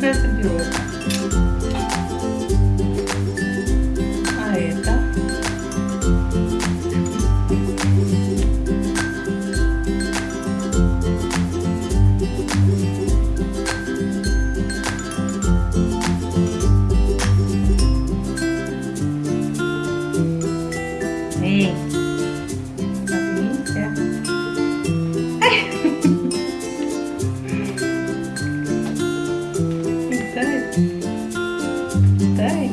to view it. তাই